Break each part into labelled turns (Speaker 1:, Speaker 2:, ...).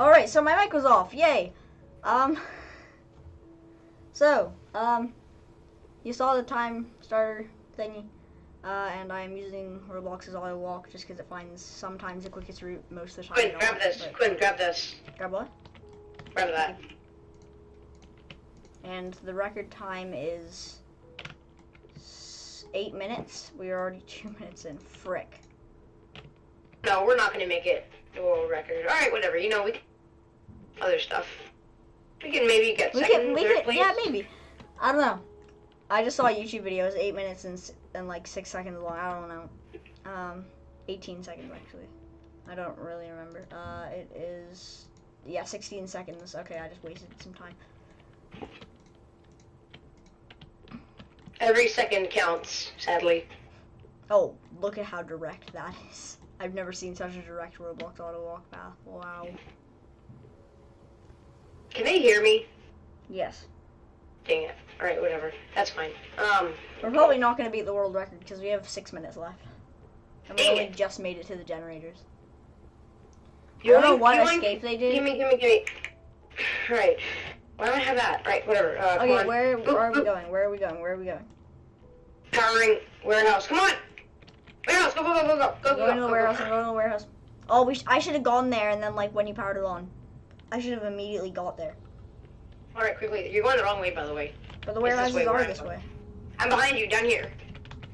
Speaker 1: All right, so my mic was off. Yay. Um. So, um, you saw the time starter thingy, uh, and I'm using Roblox's auto walk just because it finds sometimes the quickest route most of the time.
Speaker 2: Quinn, grab this.
Speaker 1: but-
Speaker 2: Quinn, grab this.
Speaker 1: Grab what?
Speaker 2: Grab that.
Speaker 1: And the record time is eight minutes. We are already two minutes in. Frick.
Speaker 2: No, we're not gonna make it the world record. All right, whatever. You know, we can other stuff. We can maybe get
Speaker 1: We
Speaker 2: second,
Speaker 1: could, we could,
Speaker 2: place.
Speaker 1: yeah, maybe. I don't know. I just saw a YouTube video. It was eight minutes and, and like six seconds long. I don't know. Um, 18 seconds actually. I don't really remember. Uh, it is, yeah, 16 seconds. Okay, I just wasted some time.
Speaker 2: Every second counts, sadly.
Speaker 1: Oh, look at how direct that is. I've never seen such a direct Roblox auto walk path. Wow.
Speaker 2: Can they hear me?
Speaker 1: Yes.
Speaker 2: Dang it. All right, whatever. That's fine. Um,
Speaker 1: We're probably not going to beat the world record because we have six minutes left. And we only
Speaker 2: it.
Speaker 1: just made it to the generators.
Speaker 2: you
Speaker 1: I don't know what escape they did.
Speaker 2: Give me, give me, give me. Right. Why don't I have that? Right, whatever. Uh,
Speaker 1: Okay, where, where are we going? Where are we going? Where are we going?
Speaker 2: Powering warehouse. Come on. Warehouse. Go, go, go, go, go, go,
Speaker 1: I'm
Speaker 2: go,
Speaker 1: going to
Speaker 2: go,
Speaker 1: the
Speaker 2: go,
Speaker 1: warehouse.
Speaker 2: go.
Speaker 1: I'm going to the warehouse. Oh, we sh- I should have gone there and then like when you powered it on, I should have immediately got there.
Speaker 2: All right, quickly. You're going the wrong way, by the way.
Speaker 1: But the warehouses
Speaker 2: way,
Speaker 1: are this way.
Speaker 2: I'm behind you, down here.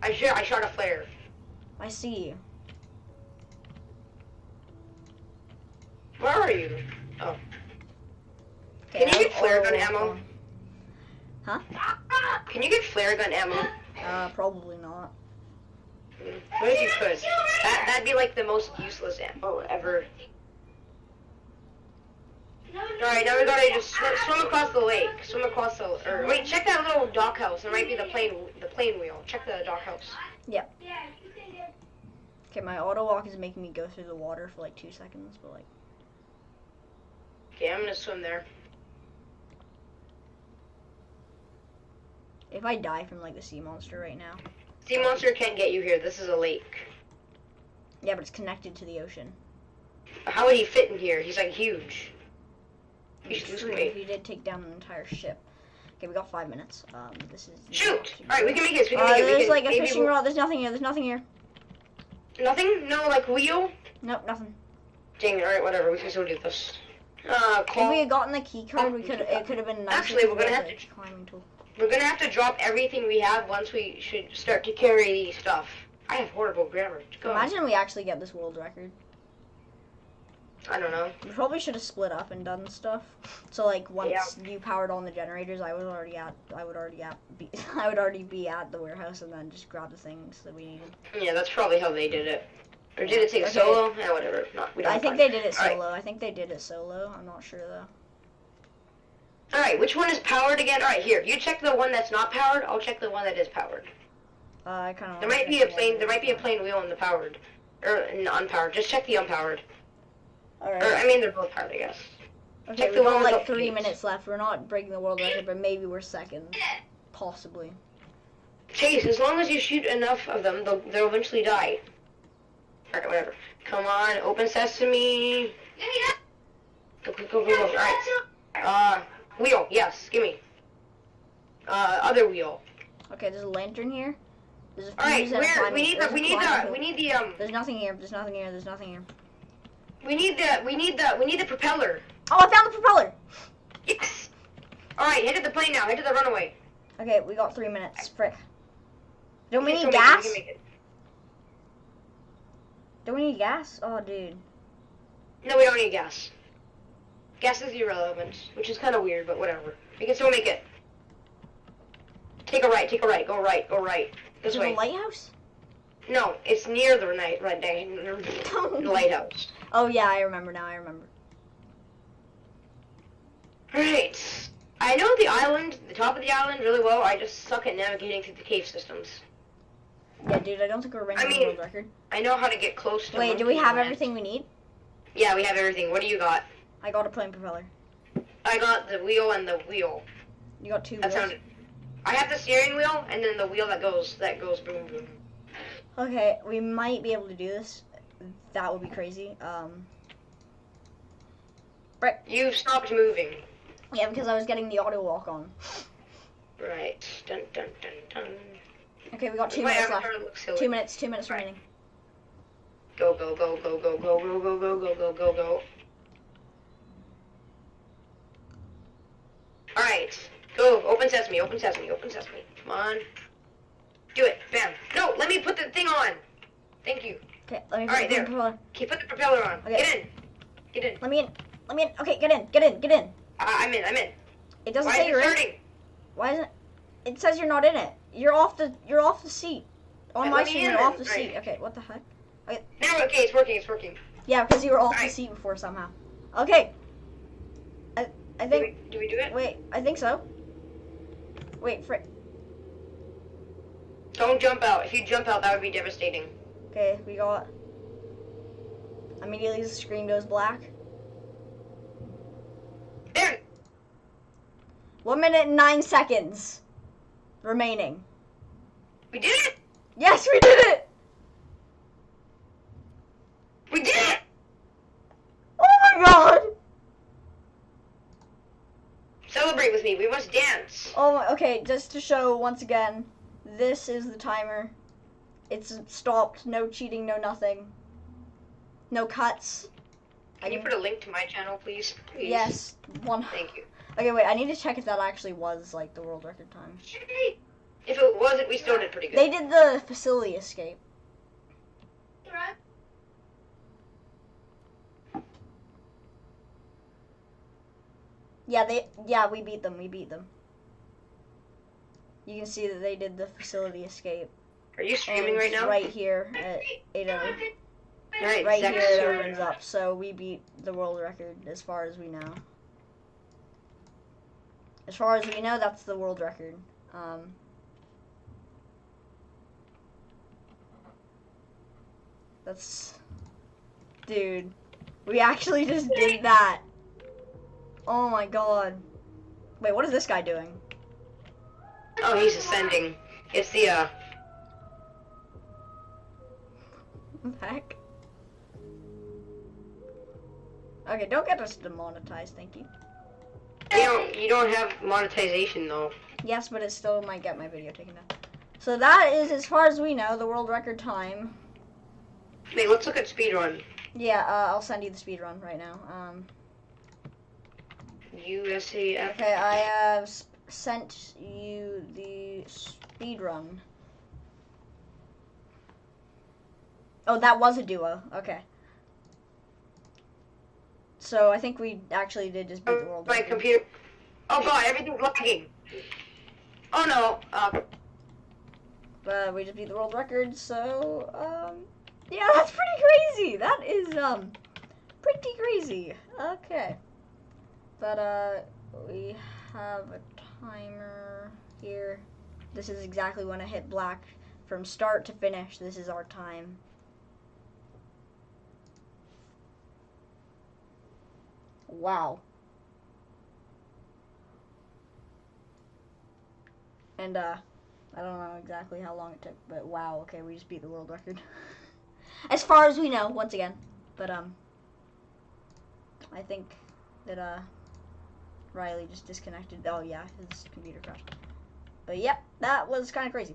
Speaker 2: I shot, I shot a flare.
Speaker 1: I see you.
Speaker 2: Where are you?
Speaker 1: Okay,
Speaker 2: Can you get flare gun ammo?
Speaker 1: Huh?
Speaker 2: Can you get flare gun ammo?
Speaker 1: Uh, probably not.
Speaker 2: What if you could? That that'd be like the most useless ammo ever. Alright, now we gotta just swim, swim across the lake. Swim across the or wait, check that little dock house. It might be the plane the plane wheel. Check the dock house. Yeah.
Speaker 1: Okay, my auto walk is making me go through the water for like two seconds, but like,
Speaker 2: Okay, I'm gonna swim there.
Speaker 1: if I die from like the sea monster right now,
Speaker 2: Sea monster can't get you here. This is a lake.
Speaker 1: yeah, but it's connected to the ocean.
Speaker 2: How would he fit in here? He's like huge. You
Speaker 1: True,
Speaker 2: wait.
Speaker 1: he did take down an entire ship. Okay, we got five minutes. Um, this is
Speaker 2: Shoot! Alright, we can make this. We can
Speaker 1: Uh,
Speaker 2: make it. We
Speaker 1: there's
Speaker 2: can,
Speaker 1: like a fishing
Speaker 2: we'll-
Speaker 1: rod. There's nothing here. There's nothing here.
Speaker 2: Nothing? No, like wheel?
Speaker 1: Nope, nothing.
Speaker 2: Dang it, alright, whatever, we can still do this. Uh, call...
Speaker 1: If we had gotten the key card, we
Speaker 2: Oh,
Speaker 1: could. It could have been nicer.
Speaker 2: Actually, we're gonna have
Speaker 1: the climbing tool.
Speaker 2: we're gonna have to drop everything we have once we should start to carry stuff. I have horrible grammar. Go.
Speaker 1: Imagine we actually get this world record.
Speaker 2: I don't know.
Speaker 1: We probably should have split up and done stuff. So like once you powered on the generators, I was already at. I would already at. Be, I would already be at the warehouse and then just grab the things that we needed.
Speaker 2: Yeah, that's probably how they did it. Or did it take
Speaker 1: Okay.
Speaker 2: solo? Yeah, whatever. No, we don't
Speaker 1: I think
Speaker 2: time.
Speaker 1: they did it
Speaker 2: All right.
Speaker 1: solo. I think they did it solo. I'm not sure though.
Speaker 2: Alright, which one is powered again? Alright, here. You check the one that's not powered, I'll check the one that is powered.
Speaker 1: Uh, I kind of.
Speaker 2: There might be a plane there might be a plane wheel on the powered. Or in the unpowered. Just check the unpowered.
Speaker 1: All
Speaker 2: Or. I mean they're both powered, I guess.
Speaker 1: Okay,
Speaker 2: check
Speaker 1: we
Speaker 2: the
Speaker 1: got
Speaker 2: one
Speaker 1: like three
Speaker 2: keys.
Speaker 1: minutes left. We're not breaking the world record, but maybe we're second, possibly.
Speaker 2: Chase, as long as you shoot enough of them, they'll, they'll eventually die. Alright, whatever. Come on, open sesame. Go, go, go, go, go. Alright. Uh, wheel, yes, gimme. Uh, other wheel.
Speaker 1: Okay, there's a lantern here. There's a fuse
Speaker 2: Alright, where, we need the, we need the, we need the, um,
Speaker 1: There's nothing here. There's nothing here. There's nothing here.
Speaker 2: We need the, we need the, we need the propeller.
Speaker 1: Oh, I found the propeller.
Speaker 2: Yes! Alright, head to the plane now, head to the runaway.
Speaker 1: Okay, we got three minutes. Frick. Don't we need
Speaker 2: still make it,
Speaker 1: gas?
Speaker 2: we can make it.
Speaker 1: Don't we need gas? Oh, dude.
Speaker 2: No, we don't need gas. Gas is irrelevant, which is kind of weird, but whatever. We can still make it. Take a right, take a right, go right, go right. This
Speaker 1: Is it
Speaker 2: way.
Speaker 1: a lighthouse?
Speaker 2: No, it's near the night, right, the lighthouse.
Speaker 1: Oh yeah, I remember now. I remember.
Speaker 2: Right. I know the island, the top of the island, really well. I just suck at navigating through the cave systems.
Speaker 1: Yeah, dude. I don't think we're ranking
Speaker 2: I
Speaker 1: the
Speaker 2: mean-
Speaker 1: world record.
Speaker 2: I know how to get close to.
Speaker 1: Wait, do we have
Speaker 2: land.
Speaker 1: everything we need?
Speaker 2: Yeah, we have everything. What do you got?
Speaker 1: I got a plane propeller.
Speaker 2: I got the wheel and the wheel.
Speaker 1: You got two
Speaker 2: That
Speaker 1: wheels.
Speaker 2: sounded. I have the steering wheel and then the wheel that goes that goes boom boom.
Speaker 1: Okay, we might be able to do this. That would be crazy. Um. Frick.
Speaker 2: You stopped moving.
Speaker 1: Yeah, because I was getting the auto walk on.
Speaker 2: Right. Dun dun dun dun.
Speaker 1: Okay, we got two
Speaker 2: My
Speaker 1: minutes left. Two minutes. Two minutes
Speaker 2: Right.
Speaker 1: remaining.
Speaker 2: Go go go go go go go go go go go go go. All right. Go. Open sesame. Open sesame. Open sesame. Come on. Do it. Bam. No. Let me put the thing on. Thank you.
Speaker 1: Okay, let me
Speaker 2: All right,
Speaker 1: put the
Speaker 2: there.
Speaker 1: propeller-
Speaker 2: Okay. Put the propeller on.
Speaker 1: Okay.
Speaker 2: Get in. Get in.
Speaker 1: Let me in. Let me in. Okay, get in. Get in. Get in.
Speaker 2: Uh, I'm in. I'm in.
Speaker 1: It doesn't
Speaker 2: Why
Speaker 1: say
Speaker 2: is
Speaker 1: you're
Speaker 2: it
Speaker 1: in. Why isn't? It says you're not in it. You're off the. You're off the seat. On my
Speaker 2: let me
Speaker 1: screen,
Speaker 2: in
Speaker 1: you're off the
Speaker 2: Right.
Speaker 1: seat. Okay, what the heck?
Speaker 2: Now okay. It's working. It's working.
Speaker 1: Yeah, because you were off the
Speaker 2: Alright.
Speaker 1: seat before somehow. Okay. I I
Speaker 2: Do
Speaker 1: think.
Speaker 2: we, do we do it?
Speaker 1: Wait, I think so. Wait, frick.
Speaker 2: Don't jump out. If you jump out, that would be devastating.
Speaker 1: Okay, we got. Immediately the screen goes black. One minute and nine seconds remaining.
Speaker 2: We did it.
Speaker 1: Yes, we did it!
Speaker 2: We did it.
Speaker 1: Oh my god!
Speaker 2: Celebrate with me. We must dance.
Speaker 1: Oh okay, just to show once again, this is the timer. It's stopped, no cheating, no nothing. No cuts.
Speaker 2: Can you put a link to my channel, please? Please.
Speaker 1: Yes, one.
Speaker 2: Thank you.
Speaker 1: Okay, wait, I need to check if that actually was like the world record time.
Speaker 2: If it wasn't, we still did pretty good.
Speaker 1: They did the facility escape. Yeah, they yeah, we beat them. We beat them. You can see that they did the facility escape.
Speaker 2: Are you streaming right now?
Speaker 1: right here at 8
Speaker 2: Right,
Speaker 1: Right
Speaker 2: Zach
Speaker 1: here it opens up. So we beat the world record as far as we know. As far as we know, that's the world record. Um, that's, dude, we actually just did that. Oh my god. Wait, what is this guy doing?
Speaker 2: Oh, he's ascending. It's the uh.
Speaker 1: Heck? Okay, don't get us demonetized, thank you.
Speaker 2: You don't. You don't have monetization though.
Speaker 1: Yes, but it still might get my video taken down. So that is, as far as we know, the world record time.
Speaker 2: Wait, let's look at speedrun.
Speaker 1: Yeah, uh, I'll send you the speed run right now. Um,
Speaker 2: USAF.
Speaker 1: okay, I have sent you the speed Oh, that was a duo. Okay. So I think we actually did just beat the world
Speaker 2: My computer. Oh god, everything's lagging. Oh no. Uh,
Speaker 1: Uh, we just beat the world record, so um, yeah, that's pretty crazy. That is um, pretty crazy. Okay, but uh, we have a timer here. This is exactly when I hit black from start to finish. This is our time. Wow. And uh, I don't know exactly how long it took, but wow, okay, we just beat the world record. as far as we know, once again. But um I think that uh Riley just disconnected. Oh yeah, his computer crashed. But yep, that was kind of crazy.